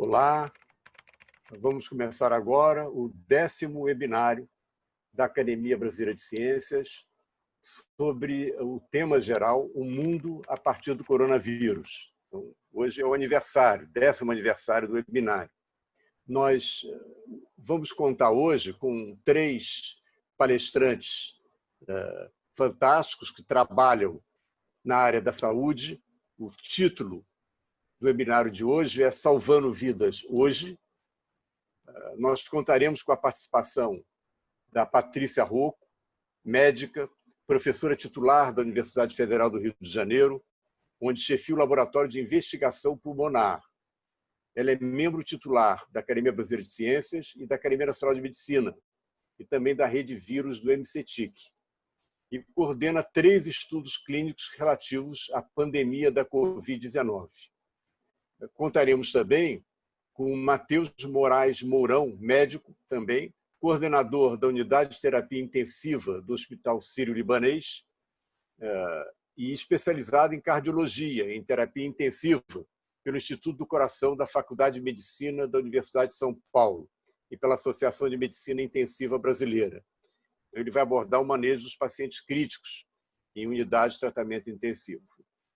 Olá, vamos começar agora o décimo webinário da Academia Brasileira de Ciências sobre o tema geral, o mundo a partir do coronavírus. Então, hoje é o aniversário, décimo aniversário do webinário. Nós eh, vamos contar hoje com três palestrantes uh, fantásticos que trabalham na área da saúde. O título do webinário de hoje é Salvando Vidas Hoje. Ah, nós contaremos com a participação da Patrícia Rocco, médica, professora titular da Universidade Federal do Rio de Janeiro, onde chefia o Laboratório de Investigação Pulmonar. Ela é membro titular da Academia Brasileira de Ciências e da Academia Nacional de Medicina, e também da rede vírus do MCTIC. E coordena três estudos clínicos relativos à pandemia da Covid-19. Contaremos também com Matheus Moraes Mourão, médico também, coordenador da Unidade de Terapia Intensiva do Hospital Sírio-Libanês eh, e especializado em cardiologia, em terapia intensiva, pelo Instituto do Coração da Faculdade de Medicina da Universidade de São Paulo e pela Associação de Medicina Intensiva Brasileira. Ele vai abordar o manejo dos pacientes críticos em unidade de tratamento intensivo.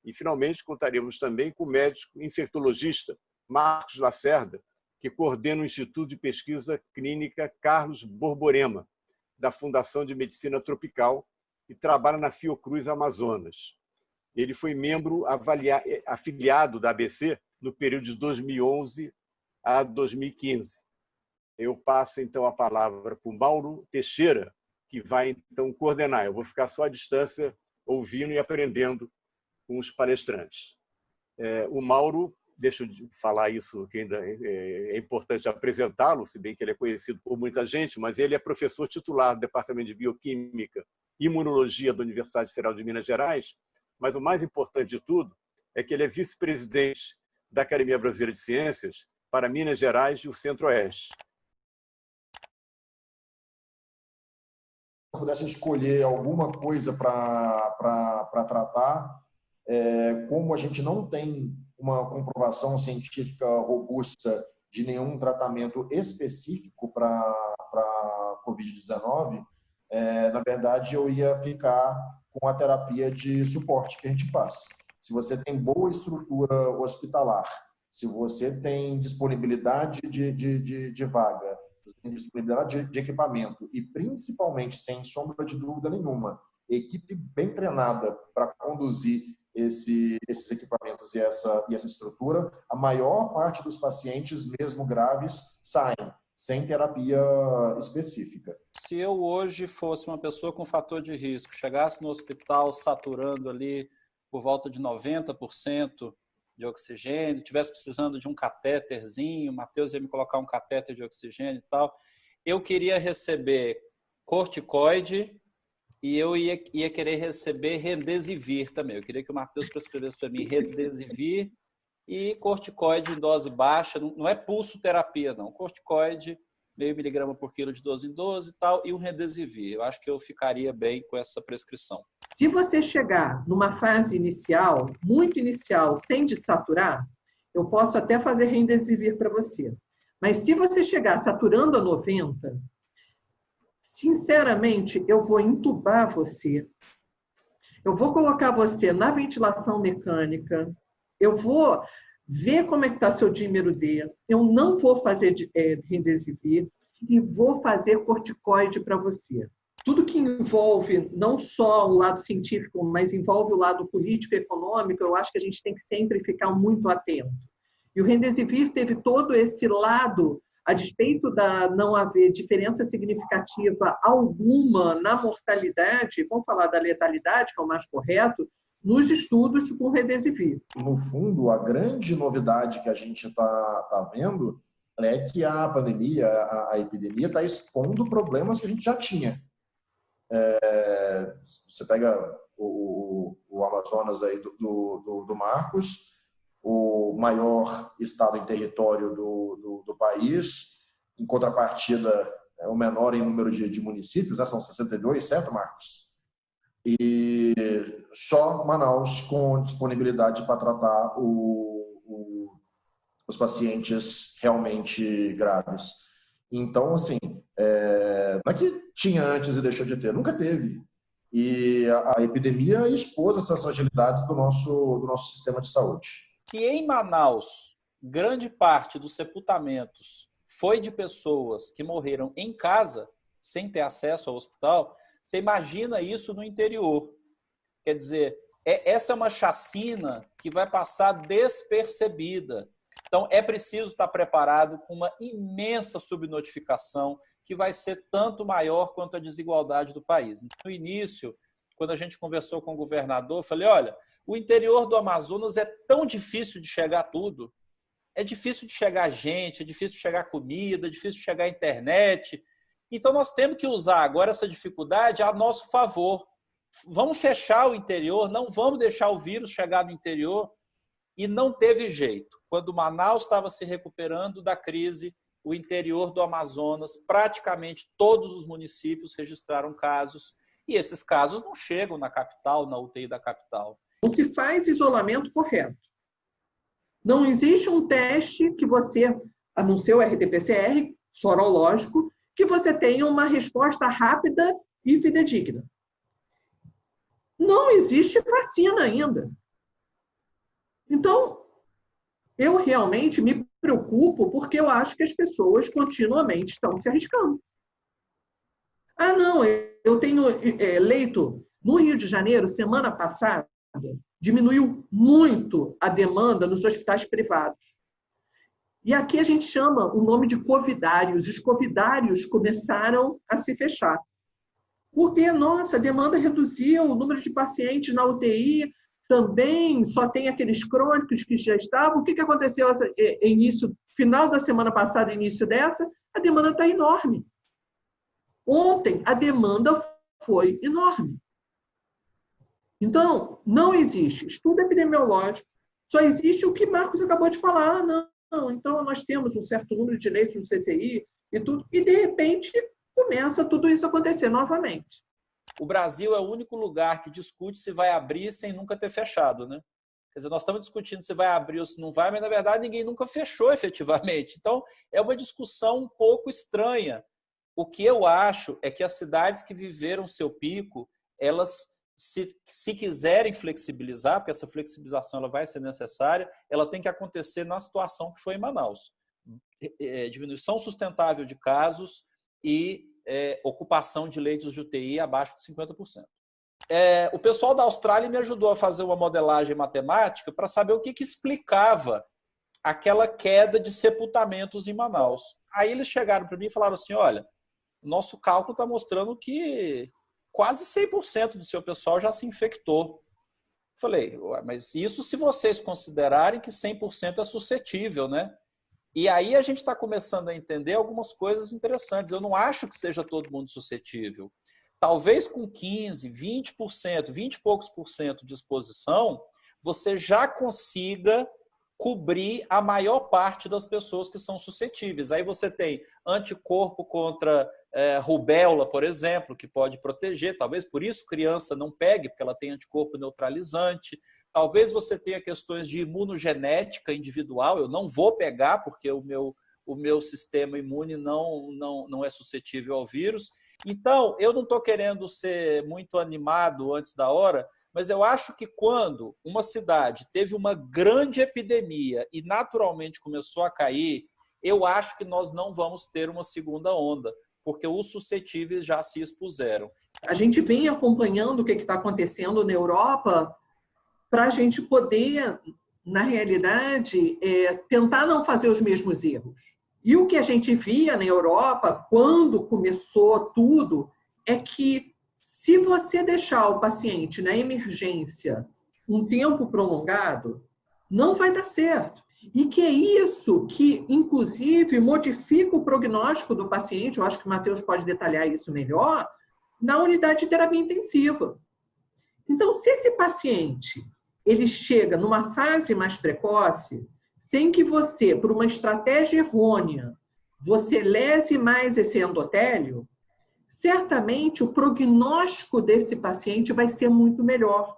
E, finalmente, contaremos também com o médico infectologista Marcos Lacerda, que coordena o Instituto de Pesquisa Clínica Carlos Borborema, da Fundação de Medicina Tropical, e trabalha na Fiocruz Amazonas. Ele foi membro afiliado da ABC no período de 2011 a 2015. Eu passo, então, a palavra para o Mauro Teixeira, que vai, então, coordenar. Eu vou ficar só à distância, ouvindo e aprendendo com os palestrantes. É, o Mauro, deixa eu falar isso, que ainda é, é importante apresentá-lo, se bem que ele é conhecido por muita gente, mas ele é professor titular do Departamento de Bioquímica e Imunologia da Universidade Federal de Minas Gerais, mas o mais importante de tudo é que ele é vice-presidente da Academia Brasileira de Ciências para Minas Gerais e o Centro-Oeste. Se pudesse escolher alguma coisa para tratar, é, como a gente não tem uma comprovação científica robusta de nenhum tratamento específico para a Covid-19, é, na verdade, eu ia ficar com a terapia de suporte que a gente faz. Se você tem boa estrutura hospitalar, se você tem disponibilidade de, de, de, de vaga, disponibilidade de, de equipamento e, principalmente, sem sombra de dúvida nenhuma, equipe bem treinada para conduzir esse, esses equipamentos e essa, e essa estrutura, a maior parte dos pacientes, mesmo graves, saem sem terapia específica. Se eu hoje fosse uma pessoa com fator de risco, chegasse no hospital saturando ali por volta de 90% de oxigênio, tivesse precisando de um catéterzinho, o Matheus ia me colocar um catéter de oxigênio e tal, eu queria receber corticoide e eu ia, ia querer receber Redesivir também. Eu queria que o Matheus prescrevesse para mim Redesivir e corticoide em dose baixa. Não é pulso terapia, não. Corticoide, meio miligrama por quilo de 12 em 12 e tal, e um Redesivir. Eu acho que eu ficaria bem com essa prescrição. Se você chegar numa fase inicial, muito inicial, sem desaturar, eu posso até fazer Remdesivir para você. Mas se você chegar saturando a 90, sinceramente, eu vou entubar você. Eu vou colocar você na ventilação mecânica. Eu vou ver como é que está seu dímero D. Eu não vou fazer é, Remdesivir e vou fazer corticoide para você. Tudo que envolve não só o lado científico, mas envolve o lado político e econômico, eu acho que a gente tem que sempre ficar muito atento. E o Remdesivir teve todo esse lado a despeito da não haver diferença significativa alguma na mortalidade, vamos falar da letalidade, que é o mais correto, nos estudos com Redesivir. No fundo, a grande novidade que a gente está tá vendo é que a pandemia, a, a epidemia, está expondo problemas que a gente já tinha. É, você pega o, o, Amazonas aí do, do, do Marcos, o maior estado em território do, do, do país, em contrapartida, é o menor em número de, de municípios, né? são 62, certo, Marcos? E só Manaus com disponibilidade para tratar o, o, os pacientes realmente graves. Então, assim, é, não é que tinha antes e deixou de ter, nunca teve. E a, a epidemia expôs essas fragilidades do nosso, do nosso sistema de saúde. Se em Manaus, grande parte dos sepultamentos foi de pessoas que morreram em casa, sem ter acesso ao hospital, você imagina isso no interior. Quer dizer, é, essa é uma chacina que vai passar despercebida. Então, é preciso estar preparado com uma imensa subnotificação que vai ser tanto maior quanto a desigualdade do país. No início, quando a gente conversou com o governador, eu falei, olha, o interior do Amazonas é tão difícil de chegar tudo. É difícil de chegar gente, é difícil de chegar comida, é difícil de chegar internet. Então, nós temos que usar agora essa dificuldade a nosso favor. Vamos fechar o interior, não vamos deixar o vírus chegar no interior. E não teve jeito. Quando Manaus estava se recuperando da crise, o interior do Amazonas, praticamente todos os municípios registraram casos. E esses casos não chegam na capital, na UTI da capital. Não se faz isolamento correto. Não existe um teste que você, a não ser o RT-PCR, sorológico, que você tenha uma resposta rápida e fidedigna. Não existe vacina ainda. Então, eu realmente me preocupo porque eu acho que as pessoas continuamente estão se arriscando. Ah, não, eu tenho é, leito no Rio de Janeiro, semana passada, diminuiu muito a demanda nos hospitais privados. E aqui a gente chama o nome de covidários. Os covidários começaram a se fechar. Porque, nossa, a demanda reduziu, o número de pacientes na UTI também só tem aqueles crônicos que já estavam. O que, que aconteceu início, final da semana passada, início dessa? A demanda está enorme. Ontem, a demanda foi enorme. Então, não existe estudo epidemiológico, só existe o que Marcos acabou de falar. Ah, não, não, então nós temos um certo número de leitos no CTI e tudo, e de repente começa tudo isso a acontecer novamente. O Brasil é o único lugar que discute se vai abrir sem nunca ter fechado, né? Quer dizer, nós estamos discutindo se vai abrir ou se não vai, mas na verdade ninguém nunca fechou efetivamente. Então, é uma discussão um pouco estranha. O que eu acho é que as cidades que viveram seu pico, elas se, se quiserem flexibilizar, porque essa flexibilização ela vai ser necessária, ela tem que acontecer na situação que foi em Manaus. É, diminuição sustentável de casos e é, ocupação de leitos de UTI abaixo de 50%. É, o pessoal da Austrália me ajudou a fazer uma modelagem matemática para saber o que, que explicava aquela queda de sepultamentos em Manaus. Aí eles chegaram para mim e falaram assim, olha, nosso cálculo está mostrando que quase 100% do seu pessoal já se infectou. Falei, mas isso se vocês considerarem que 100% é suscetível, né? E aí a gente está começando a entender algumas coisas interessantes. Eu não acho que seja todo mundo suscetível. Talvez com 15, 20%, 20 e poucos por cento de exposição, você já consiga cobrir a maior parte das pessoas que são suscetíveis. Aí você tem anticorpo contra é, rubéola, por exemplo, que pode proteger. Talvez por isso criança não pegue, porque ela tem anticorpo neutralizante. Talvez você tenha questões de imunogenética individual. Eu não vou pegar, porque o meu, o meu sistema imune não, não, não é suscetível ao vírus. Então, eu não estou querendo ser muito animado antes da hora, mas eu acho que quando uma cidade teve uma grande epidemia e naturalmente começou a cair, eu acho que nós não vamos ter uma segunda onda, porque os suscetíveis já se expuseram. A gente vem acompanhando o que está acontecendo na Europa para a gente poder, na realidade, é, tentar não fazer os mesmos erros. E o que a gente via na Europa, quando começou tudo, é que se você deixar o paciente na emergência um tempo prolongado, não vai dar certo. E que é isso que, inclusive, modifica o prognóstico do paciente, eu acho que o Matheus pode detalhar isso melhor, na unidade de terapia intensiva. Então, se esse paciente ele chega numa fase mais precoce, sem que você, por uma estratégia errônea, você lese mais esse endotélio, certamente o prognóstico desse paciente vai ser muito melhor.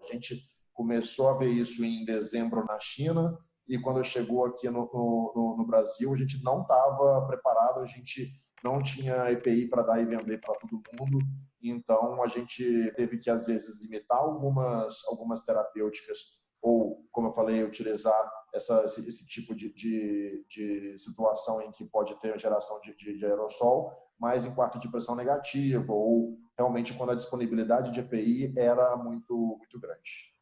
A gente começou a ver isso em dezembro na China, e quando chegou aqui no, no, no Brasil, a gente não estava preparado, a gente não tinha EPI para dar e vender para todo mundo, então a gente teve que, às vezes, limitar algumas, algumas terapêuticas ou, como eu falei, utilizar essa, esse, esse tipo de, de, de, situação em que pode ter geração de, de, de aerossol, mas em quarto de pressão negativa ou realmente quando a disponibilidade de EPI era muito, muito grande.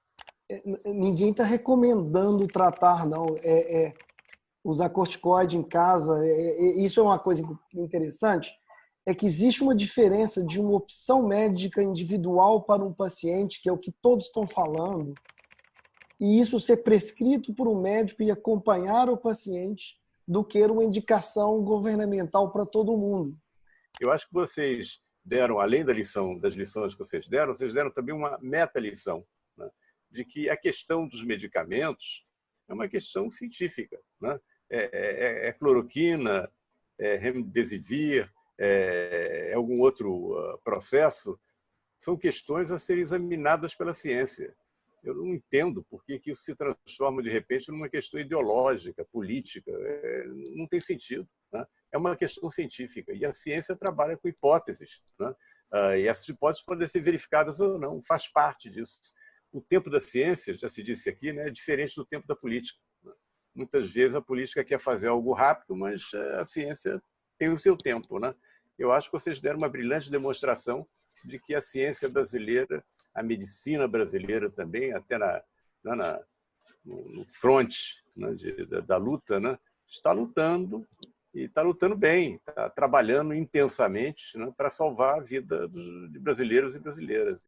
É, ninguém está recomendando tratar, não. É, é, usar corticoide em casa, é, é, isso é uma coisa interessante, é que existe uma diferença de uma opção médica individual para um paciente, que é o que todos estão falando, e isso ser prescrito por um médico e acompanhar o paciente do que uma indicação governamental para todo mundo. Eu acho que vocês deram, além da lição, das lições que vocês deram, vocês deram também uma meta-lição? De que a questão dos medicamentos é uma questão científica. Né? É, é, é, é cloroquina, é remdesivir, é, é algum outro uh, processo, são questões a serem examinadas pela ciência. Eu não entendo por que, que isso se transforma, de repente, numa questão ideológica, política. É, não tem sentido. Né? É uma questão científica. E a ciência trabalha com hipóteses. Né? Ah, e essas hipóteses podem ser verificadas ou não, faz parte disso. O tempo da ciência, já se disse aqui, né, é diferente do tempo da política. Né? Muitas vezes a política quer fazer algo rápido, mas a ciência tem o seu tempo. Né? Eu acho que vocês deram uma brilhante demonstração de que a ciência brasileira a medicina brasileira também, até na, né, na no front né, de, da, da, luta, né, está lutando e está lutando bem, está trabalhando intensamente né, para salvar a vida dos, de brasileiros e brasileiras.